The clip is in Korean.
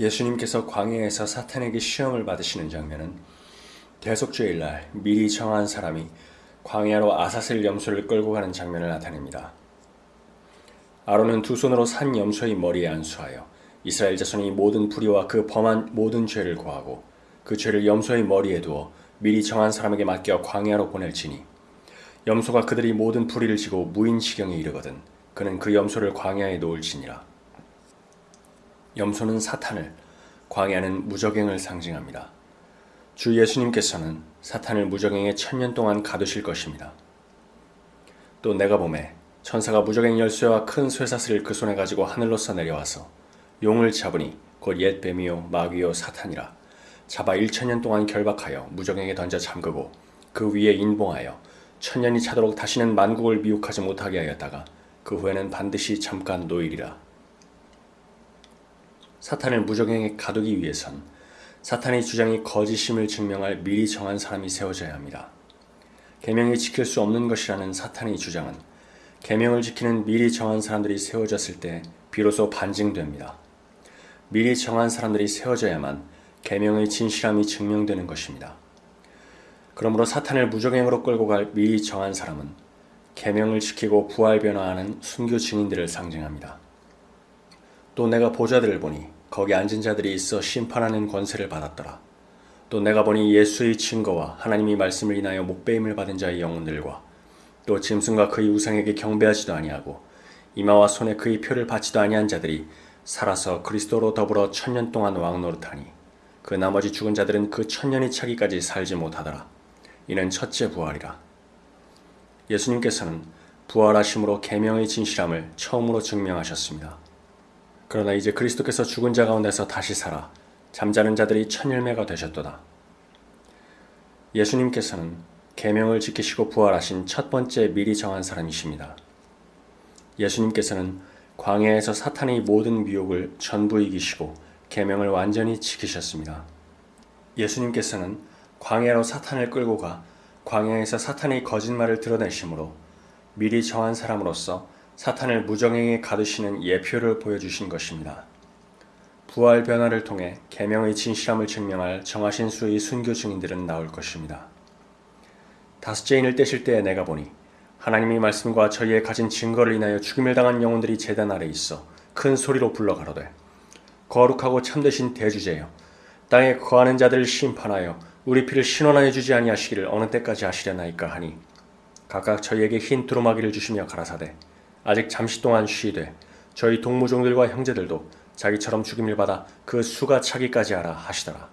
예수님께서 광야에서 사탄에게 시험을 받으시는 장면은 대속주일날 미리 정한 사람이 광야로 아사셀 염소를 끌고 가는 장면을 나타냅니다. 아론은 두 손으로 산 염소의 머리에 안수하여 이스라엘 자손이 모든 불의와 그 범한 모든 죄를 고하고 그 죄를 염소의 머리에 두어 미리 정한 사람에게 맡겨 광야로 보낼지니 염소가 그들이 모든 불의를 지고 무인 지경에 이르거든 그는 그 염소를 광야에 놓을지니라. 염소는 사탄을, 광야는 무적행을 상징합니다. 주 예수님께서는 사탄을 무적행에 천년 동안 가두실 것입니다. 또 내가 봄에 천사가 무적행 열쇠와 큰 쇠사슬을 그 손에 가지고 하늘로서 내려와서 용을 잡으니 곧 옛 뱀이요 마귀요 사탄이라 잡아 일천년 동안 결박하여 무적행에 던져 잠그고 그 위에 인봉하여 천년이 차도록 다시는 만국을 미혹하지 못하게 하였다가 그 후에는 반드시 잠깐 노일이라. 사탄을 무적행에 가두기 위해선 사탄의 주장이 거짓임을 증명할 미리 정한 사람이 세워져야 합니다. 계명이 지킬 수 없는 것이라는 사탄의 주장은 계명을 지키는 미리 정한 사람들이 세워졌을 때 비로소 반증됩니다. 미리 정한 사람들이 세워져야만 계명의 진실함이 증명되는 것입니다. 그러므로 사탄을 무적행으로 끌고 갈 미리 정한 사람은 계명을 지키고 부활 변화하는 순교 증인들을 상징합니다. 또 내가 보좌들을 보니 거기 앉은 자들이 있어 심판하는 권세를 받았더라. 또 내가 보니 예수의 증거와 하나님이 말씀을 인하여 목배임을 받은 자의 영혼들과 또 짐승과 그의 우상에게 경배하지도 아니하고 이마와 손에 그의 표를 받지도 아니한 자들이 살아서 그리스도로 더불어 천년 동안 왕노릇하니 그 나머지 죽은 자들은 그 천년이 차기까지 살지 못하더라. 이는 첫째 부활이라. 예수님께서는 부활하심으로 계명의 진실함을 처음으로 증명하셨습니다. 그러나 이제 그리스도께서 죽은 자 가운데서 다시 살아 잠자는 자들이 천열매가 되셨도다. 예수님께서는 계명을 지키시고 부활하신 첫 번째 미리 정한 사람이십니다. 예수님께서는 광야에서 사탄의 모든 미혹을 전부 이기시고 계명을 완전히 지키셨습니다. 예수님께서는 광야로 사탄을 끌고 가 광야에서 사탄의 거짓말을 드러내심으로 미리 정한 사람으로서 사탄을 무정행에 가두시는 예표를 보여주신 것입니다. 부활 변화를 통해 계명의 진실함을 증명할 정하신 수의 순교 증인들은 나올 것입니다. 다섯째 인을 떼실 때에 내가 보니 하나님의 말씀과 저희의 가진 증거를 인하여 죽임을 당한 영혼들이 제단 아래 있어 큰 소리로 불러 가로되 거룩하고 참되신 대주제여 땅에 거하는 자들을 심판하여 우리 피를 신원하여 주지 아니하시기를 어느 때까지 하시려나이까 하니 각각 저희에게 흰 두루마기를 주시며 가라사대 아직 잠시 동안 쉬되 저희 동무종들과 형제들도 자기처럼 죽임을 받아 그 수가 차기까지 하라 하시더라.